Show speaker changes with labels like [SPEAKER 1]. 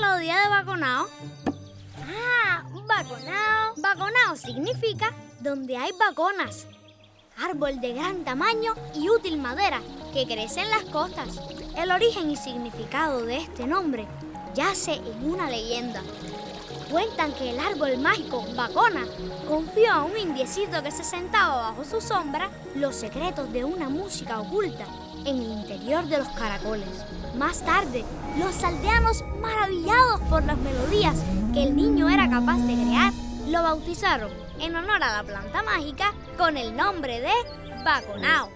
[SPEAKER 1] para de vacunado. Ah, vacunado. Vacunado significa donde hay vaconas. Árbol de gran tamaño y útil madera que crece en las costas. El origen y significado de este nombre yace en una leyenda. Cuentan que el árbol mágico Bacona confió a un indiecito que se sentaba bajo su sombra los secretos de una música oculta en el interior de los caracoles. Más tarde, los aldeanos, maravillados por las melodías que el niño era capaz de crear, lo bautizaron en honor a la planta mágica con el nombre de Baconao.